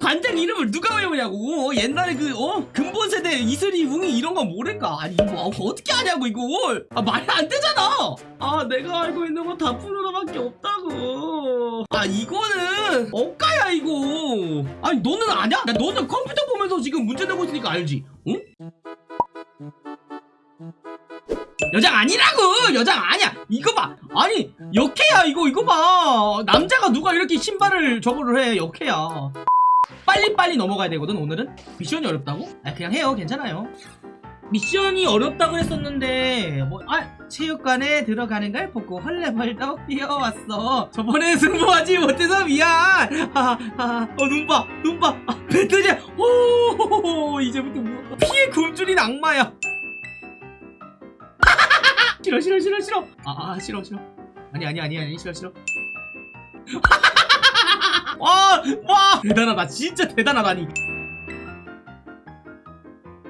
관장 이름을 누가 외우냐고. 어, 옛날에 그 어? 근본 세대 이슬이 웅이 이런 거 모를까? 아니 뭐 어떻게 하냐고 이걸. 아 말이 안 되잖아. 아 내가 알고 있는 건 다 푸르르밖에 없다고. 아 이거는 억가야 이거. 아니 너는 아냐? 야, 너는 컴퓨터 보면서 지금 문제 내고 있으니까 알지? 응? 여장 아니라고! 여장 아니야. 이거 봐. 아니 역해야 이거 이거 봐. 남자가 누가 이렇게 신발을 저거를 해 역해야 빨리빨리 넘어가야 되거든 오늘은? 미션이 어렵다고? 아 그냥 해요. 괜찮아요. 미션이 어렵다고 했었는데 뭐 아 체육관에 들어가는 걸 보고 헐레벌떡 뛰어왔어. 저번에 승부하지 못해서 미안. 하하 어 눈봐 눈봐. 아, 배트지 오 이제부터 뭐. 피해 굶주린 악마야. 싫어 싫어 싫어 싫어. 아, 아 싫어 싫어. 아니 아니 아니 아니 싫어 싫어 와, 와 대단하다 진짜 대단하다니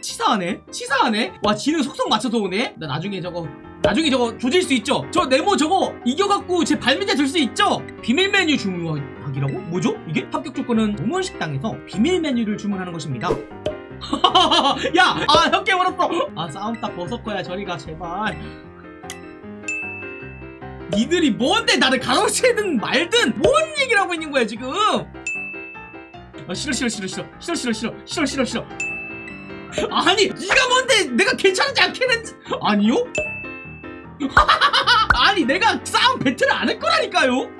치사하네 치사하네 와 지는 속성 맞춰서 오네 나 나중에 저거 나중에 저거 조질 수 있죠 저 네모 저거 이겨갖고 제 발밑에 들 수 있죠 비밀 메뉴 주문하기라고? 뭐죠? 이게? 합격 조건은 동원 식당에서 비밀 메뉴를 주문하는 것입니다 야! 아, 형 깨물었어! 아, 싸움 딱 벗었거야, 저리가, 제발. 니들이 뭔데 나를 가로채든 말든 뭔 얘기를 하고 있는 거야, 지금? 아, 싫어, 싫어, 싫어, 싫어. 싫어, 싫어, 싫어. 싫어, 싫어, 싫어. 아니, 네가 뭔데 내가 괜찮은지 않겠는지. 아니요? 아니, 내가 싸움 배틀을 안 할 거라니까요?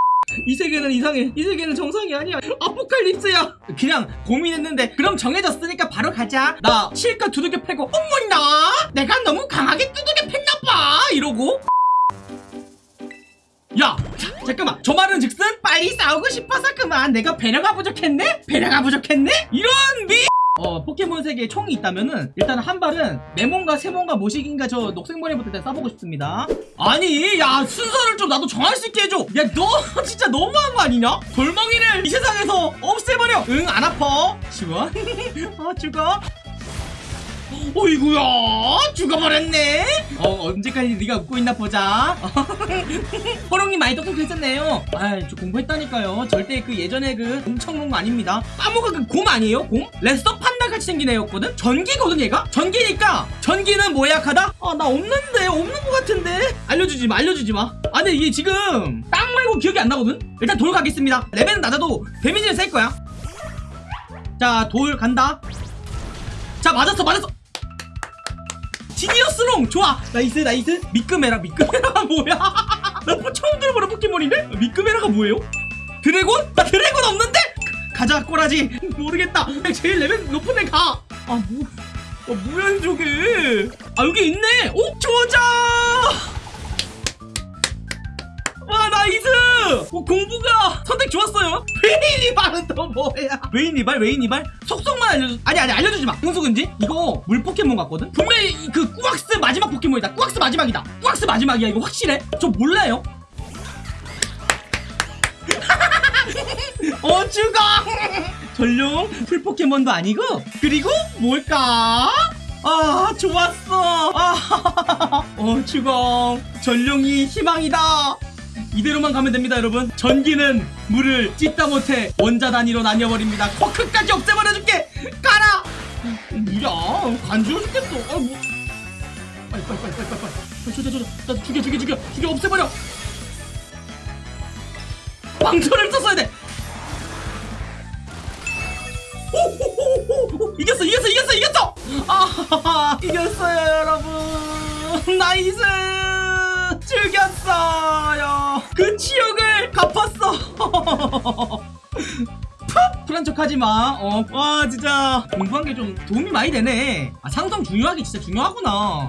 이 세계는 이상해. 이 세계는 정상이 아니야. 아포칼립스야. 그냥 고민했는데 그럼 정해졌으니까 바로 가자. 나 실컷 두들겨 패고 어머나 내가 너무 강하게 두들겨 팼나봐 이러고 야 자, 잠깐만. 저 말은 즉슨 빨리 싸우고 싶어서 그만. 내가 배려가 부족했네? 배려가 부족했네? 이런 미 어, 포켓몬 세계에 총이 있다면은 일단 한 발은 네몬과 세몬과 모식인가 저 녹색머리부터 일단 쏴보고 싶습니다. 아니 야 순서를 좀 나도 정할 수 있게 해줘. 야 너 진짜 너무한 거 아니냐? 돌멍이를 이 세상에서 없애버려. 응 안 아파. 시원 아 죽어 어이구야. 죽어버렸네. 어 언제까지 네가 웃고 있나 보자. 호롱이 많이 똑똑했었네요. 아저 공부했다니까요. 절대 그 예전에 그 공청롱 아닙니다. 까모가 그 곰 아니에요 곰? 레서 판다 같이 생긴 애였거든? 전기거든 얘가? 전기니까. 전기는 뭐 약하다? 아나 없는데. 없는 것 같은데. 알려주지 마 알려주지 마 아 근데 이게 지금 땅 말고 기억이 안 나거든? 일단 돌 가겠습니다. 레벨은 낮아도 데미지는 셀 거야. 자 돌 간다. 자 맞았어 맞았어 지니어스롱! 좋아! nice nice. 미끄메라 미끄메라가 뭐야? 나 뭐 처음 들어보는 포켓몬인데? 미끄메라가 뭐예요? dragon? 나 dragon 없는데? 가자 꼬라지. 모르겠다. 제일 레벨 높은 애 가. 아뭐 어, 뭐야 저게 아 여기 있네. 오 조자! 와 nice! 어, 공부가 선택 좋았어요? 웨이니발은 또 뭐야? 웨이니발? 웨이니발? 속성만 알려줘 아니 아니 알려주지 마. 흥수근지? 이거 물 포켓몬 같거든? 분명히 이- 그 꾸악스 마지막 포켓몬이다. 꾸악스 마지막이다. 꾸악스 마지막이야 이거 확실해? 저 몰라요. 어 죽어 전용 풀 포켓몬도 아니고? 그리고 뭘까? 아 좋았어. 아어 죽어 전룡이 희망이다 이대로만 가면 됩니다 여러분. 전기는 물을 찢다 못해 원자 단위로 나뉘어버립니다. 쿼크까지 없애버려줄게. 가라! 뭐야? 간지러 죽겠어. 아, 뭐. 빨리 빨리 빨리 빨리 빨리. 빨리 죽여 죽여 나 죽여 죽여 죽여. 죽여 없애버려. 방전을 썼어야 돼. 오호호호호. 이겼어 이겼어 이겼어 이겼어. 아 이겼어요 여러분. nice 죽였어요 그 치욕을 갚았어 푹! 불안 척 하지마 어, 와 진짜 공부한 게 좀 도움이 많이 되네 아 상성 중요하게 진짜 중요하구나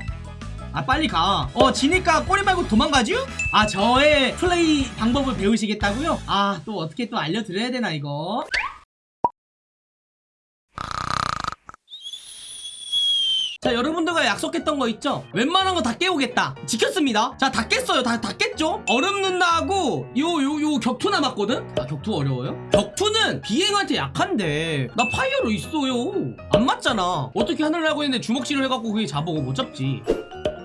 아 빨리 가. 어 지니까 꼬리 말고 도망가죠? 아 저의 플레이 방법을 배우시겠다고요? 아 또 어떻게 또 알려드려야 되나 이거? 자 여러분들과 약속했던 거 있죠? 웬만한 거 다 깨오겠다. 지켰습니다. 자 다 깼어요. 다, 다 깼죠? 얼음 눈나하고 요 요 요 격투 남았거든? 아 격투 어려워요? 격투는 비행한테 약한데. 나 파이어로 있어요. 안 맞잖아. 어떻게 하늘나고 있는데 주먹질을 해갖고 그게 잡아고 못 잡지.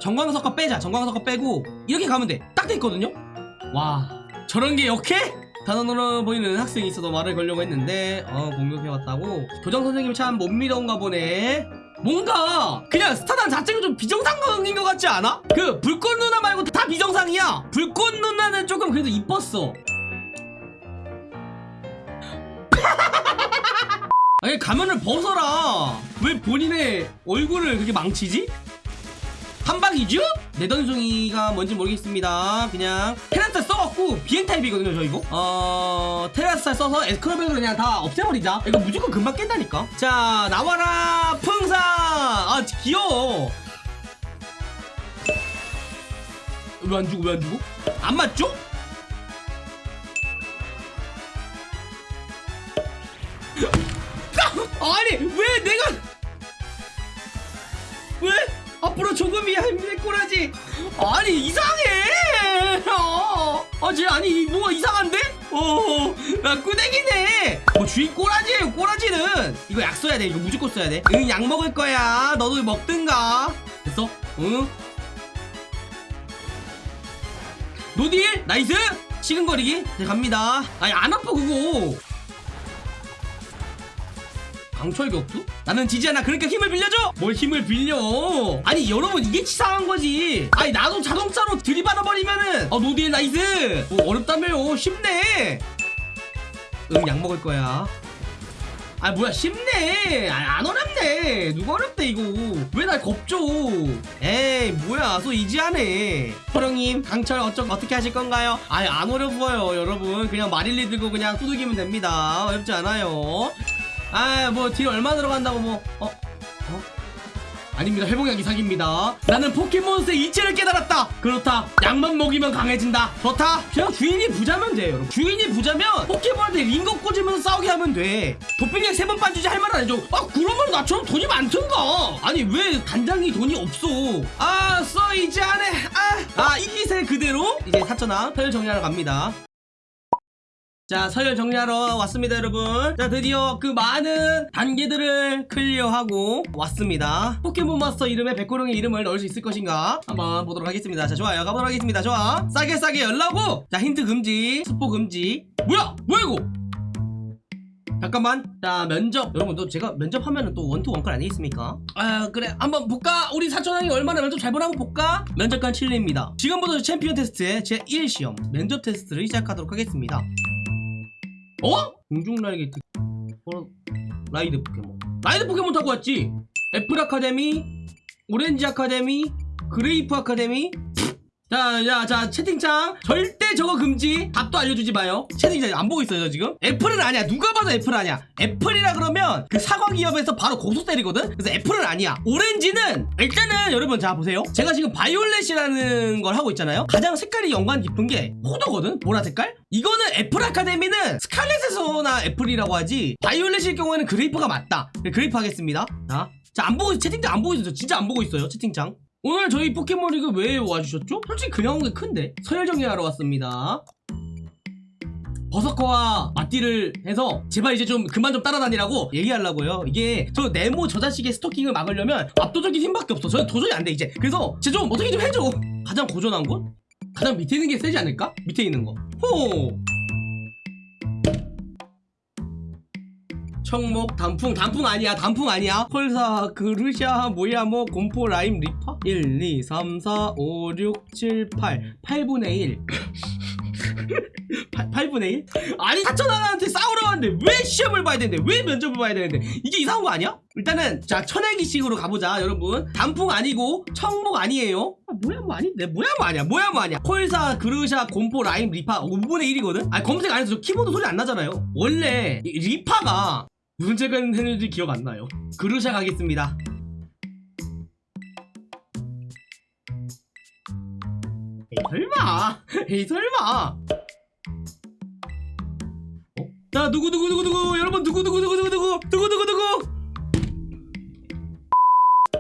전광석화 빼자. 전광석화 빼고 이렇게 가면 돼딱 돼있거든요? 와 저런 게 역해? 단원으로 보이는 학생이 있어도 말을 걸려고 했는데 어 공격해왔다고. 교장 선생님이 참 못 미더운가 보네 뭔가 그냥 스타단 자체가 좀 비정상인 것 같지 않아? 그 불꽃 누나 말고 다 비정상이야 불꽃 누나는 조금 그래도 이뻤어 아니 가면을 벗어라 왜 본인의 얼굴을 그렇게 망치지? 한방이죠? 내던송이가 뭔지 모르겠습니다 그냥 테라스탈 써갖고 비행 타입이거든요 저 이거 어... 테라스탈 써서 에스크로백으로 그냥 다 없애버리자 이거 무조건 금방 깬다니까 자 나와라 풍사 아 귀여워 왜 안 주고 왜 안 주고? 안 맞죠? 아니 왜 내가 조금이야 힘내 꼬라지. 아니 이상해. 어, 아쟤 아니 뭐가 이상한데? 어나 꾸댕이네. 뭐 주인 꼬라지예요 꼬라지는. 이거 약 써야 돼 이거 무조건 써야 돼응 약 먹을 거야. 너도 먹든가. 됐어? 응. no deal nice. 시근거리기. 네 갑니다. 아니 안 아파 그거 강철 격투? 나는 지지 않아. 그러니까 힘을 빌려줘! 뭘 힘을 빌려? 아니 여러분 이게 치사한 거지. 아니 나도 자동차로 들이받아 버리면은. 어 no deal nice! 뭐 어렵다며요. 쉽네. 응약 먹을 거야. 아 뭐야 쉽네. 아, 안 어렵네. 누가 어렵대 이거. 왜 날 겁줘? 에이 뭐야. so easy하네. 호령님 강철 어쩌, 어떻게 하실 건가요? 아니 안 어려워요 여러분. 그냥 마릴리 들고 그냥 두들기면 됩니다. 어렵지 않아요 아 뭐 deal 얼마 들어간다고 뭐 어? 어? 아닙니다. 회복약이 사기입니다. 나는 포켓몬스터의 이치를 깨달았다. 그렇다. 약만 먹이면 강해진다. 좋다. 그냥 주인이 부자면 돼 여러분. 주인이 부자면 포켓몬한테 링거 꽂으면서 싸우게 하면 돼. 도핑약 세 번 빠지지 할말 아니죠 아 그러면 나처럼 돈이 많던가. 아니 왜 단장이 돈이 없어? 아 써 이제 안해 아이 기세 그대로 이제 사천왕 서열 정리하러 갑니다 자 서열 정리하러 왔습니다 여러분. 자 드디어 그 많은 단계들을 클리어하고 왔습니다. 포켓몬 마스터 이름에 백호룡의 이름을 넣을 수 있을 것인가? 한번 보도록 하겠습니다. 자 좋아요. 가보도록 하겠습니다. 좋아. 싸게 싸게 열라고! 자 힌트 금지. 스포 금지. 뭐야? 뭐야 이거? 잠깐만. 자 면접. 여러분 또 제가 면접하면은 또 원트 원클 아니겠습니까? 아 그래. 한번 볼까? 우리 사촌형이 얼마나 면접 잘 보라고 볼까? 면접관 칠리입니다. 지금부터 챔피언 테스트의 제1 시험. 면접 테스트를 시작하도록 하겠습니다 어? 공중날기 특 어, ride 포켓몬. ride 포켓몬 타고 왔지? 애플 아카데미? 오렌지 아카데미? 그레이프 아카데미 자, 자, 자, 채팅창. 절대 저거 금지. 답도 알려주지 마요. 채팅창 안 보고 있어요, 저 지금. 애플은 아니야. 누가 봐도 애플 아니야. 애플이라 그러면 그 사과 기업에서 바로 고소 때리거든? 그래서 애플은 아니야. 오렌지는, 일단은 여러분, 자, 보세요. 제가 지금 바이올렛이라는 걸 하고 있잖아요. 가장 색깔이 연관 깊은 게 포도거든? 보라 색깔? 이거는 애플 아카데미는 스칼렛에서나 애플이라고 하지. 바이올렛일 경우에는 그레이프가 맞다. 네, 그레이프 하겠습니다. 자. 자, 안 보고, 채팅창 안 보고 있어요. 진짜 안 보고 있어요, 채팅창. 오늘 저희 포켓몬 리그 왜 와주셨죠? 솔직히 그냥 온 게 큰데. 서열 정리하러 왔습니다. 버서커와 맞다이를 해서 제발 이제 좀 그만 좀 따라다니라고 얘기하려고요. 이게 저 네모 저 자식의 스토킹을 막으려면 압도적인 힘밖에 없어. 저는 도저히 안 돼 이제. 그래서 쟤좀 어떻게 좀 해줘. 가장 고전한 곳? 가장 밑에 있는 게 세지 않을까? 밑에 있는 거 호 청목 단풍. 단풍 아니야. 단풍 아니야. 콜사 그루샤 모야모 곤포 라임 리파 1 2 3 4 5 6 7 8 8분의 1 8, 분의 1? 아니 사천 하나한테 싸우러 왔는데 왜 시험을 봐야 되는데? 왜 면접을 봐야 되는데? 이게 이상한 거 아니야? 일단은 자 천혜기식으로 가보자 여러분. 단풍 아니고 청목 아니에요. 아, 뭐야 뭐 아닌데 뭐야 뭐 아니야. 뭐야 뭐 아니야. 콜사 그르샤 곰포 라임 리파. 5분의 1이거든? 아니 검색 안 해서 저 키보드 소리 안 나잖아요. 원래 이 리파가 무슨 책을 했는지 기억 안 나요. 그루샤 가겠습니다. 에이 설마! 에이 설마! 어? 자 누구 누구 누구 누구? 여러분 누구 누구 누구 누구 누구? 누구 누구 누구?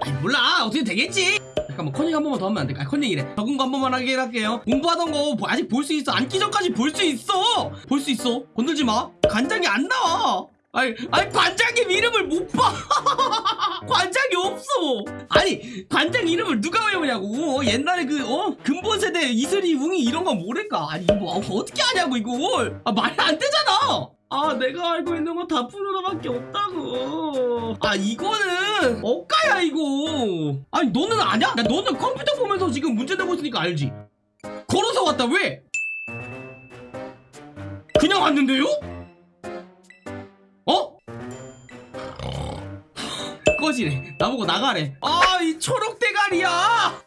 아니 몰라. 어떻게 되겠지? 잠깐만 컨닝 한 번만 더 하면 안 될까? 아, 컨닝이래. 적은 거 한 번만 하게 할게요. 공부하던 거 아직 볼 수 있어. 앉기 전까지 볼 수 있어! 볼 수 있어. 건들지 마. 간장이 안 나와 아니, 아니 관장님 이름을 못 봐. 관장이 없어. 아니 관장 이름을 누가 외우냐고. 옛날에 그 어? 근본 세대 이슬이 웅이 이런 거 모를까? 아니 뭐 어떻게 하냐고 이걸? 아 말이 안 되잖아. 아 내가 알고 있는 건 다 푸르르밖에 없다고. 아 이거는 억가야 이거. 아니 너는 아냐? 야, 너는 컴퓨터 보면서 지금 문제 내고 있으니까 알지. 걸어서 왔다 왜? 그냥 왔는데요? 꺼지래 나보고 나가래. 아 이 초록 대가리야